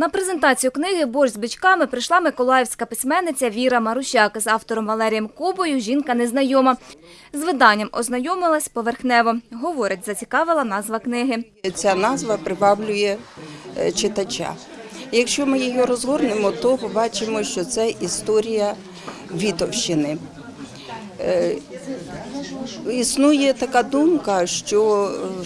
На презентацію книги «Борщ з бичками» прийшла миколаївська письменниця Віра Марущак. З автором Валерієм Кобою жінка незнайома. З виданням ознайомилась поверхнево. Говорить, зацікавила назва книги. Ця назва приваблює е, читача. Якщо ми її розгорнемо, то побачимо, що це історія Вітовщини. Е, Існує така думка, що е,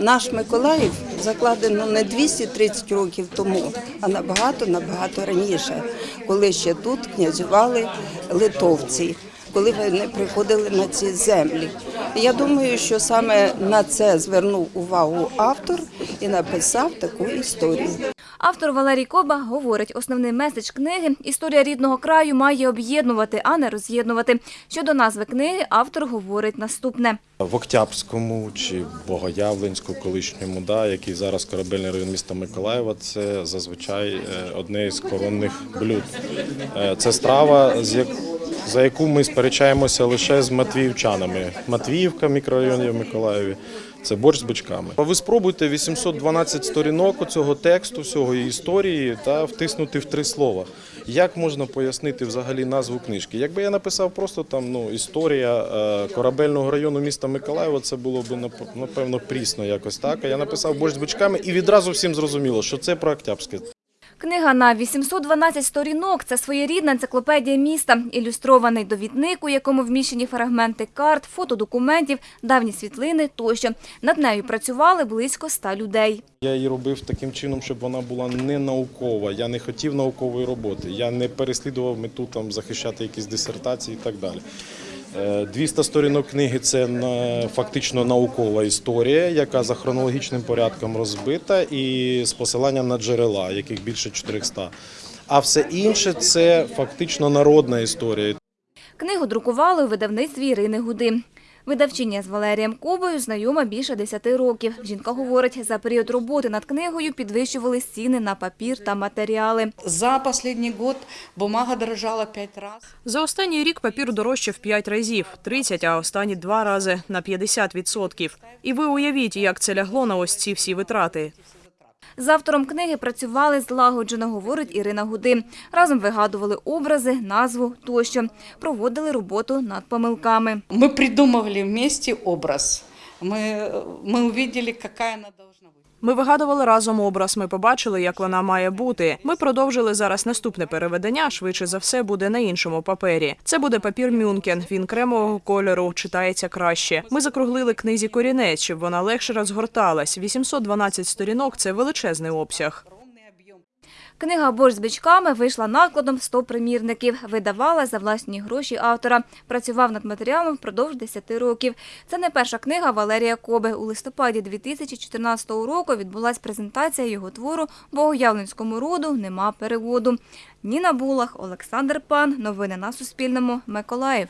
наш Миколаїв закладено не 230 років тому, а набагато набагато раніше, коли ще тут князювали литовці, коли вони приходили на ці землі. Я думаю, що саме на це звернув увагу автор і написав таку історію. Автор Валерій Коба говорить, основний меседж книги «Історія рідного краю» має об'єднувати, а не роз'єднувати. Щодо назви книги автор говорить наступне. В Октябрському чи Богоявленську, колишньому, да, який зараз корабельний район міста Миколаєва, це зазвичай е, одне із коронних блюд. Е, Це страва, з як- за яку ми сперечаємося лише з матвіївчанами. Матвіївка, мікрорайон в Миколаєві. Це борщ з бичками. Ви спробуйте 812 сторінок цього тексту, всього історії та втиснути в три слова. Як можна пояснити взагалі назву книжки? Якби я написав просто там ну історія е, корабельного району міста Миколаєва, це було б нап- напевно прісно якось так. А я написав борщ з бичками і відразу всім зрозуміло, що це про Октябрське. Книга на 812 сторінок – це своєрідна енциклопедія міста, ілюстрований довідник, у якому вміщені фрагменти карт, фотодокументів, давні світлини тощо. Над нею працювали близько ста людей. Я її робив таким чином, щоб вона була не наукова. Я не хотів наукової роботи. Я не переслідував мету там захищати якісь дисертації і так далі. Е, 200 сторінок книги це фактично наукова історія, яка за хронологічним порядком розбита і з посиланням на джерела, яких більше 400. А все інше це фактично народна історія. Книгу друкували у видавництві Ірини Гуди. Видавчиня з Валерієм Кобою знайома більше 10 років. Жінка говорить, за період роботи над книгою підвищували ціни на папір та матеріали. За последний год бумага дорожала пять раз. За останній рік папір дорожчав 5 разів, 30, а останні два рази на 50%. І ви уявіть, як це лягло на ось ці всі витрати. З автором книги працювали злагоджено, говорить Ірина Гуди. Разом вигадували образи, назву тощо. Проводили роботу над помилками. Мы придумывали вместе образ. Мы, мы увидели, какая она должна быть. ми вигадували разом образ. Ми побачили, як вона має бути. Ми продовжили зараз наступне переведення. Швидше за все буде на іншому папері. Це буде папір Мюнкен. Він кремового кольору, читається краще. Ми закруглили книзі корінець, щоб вона легше розгорталась. 812 сторінок це величезний обсяг. Книга «Борщ з бичками» вийшла накладом 100 примірників. Видавала за власні гроші автора. Працював над матеріалом впродовж 10 років. Це не перша книга Валерія Коби. У листопаді 2014 року відбулась презентація його твору «Богоявленському роду нема переводу». Ніна Булах, Олександр Пан. Новини на Суспільному. Миколаїв.